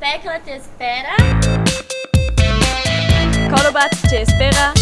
Tecla te espera. Corobat te espera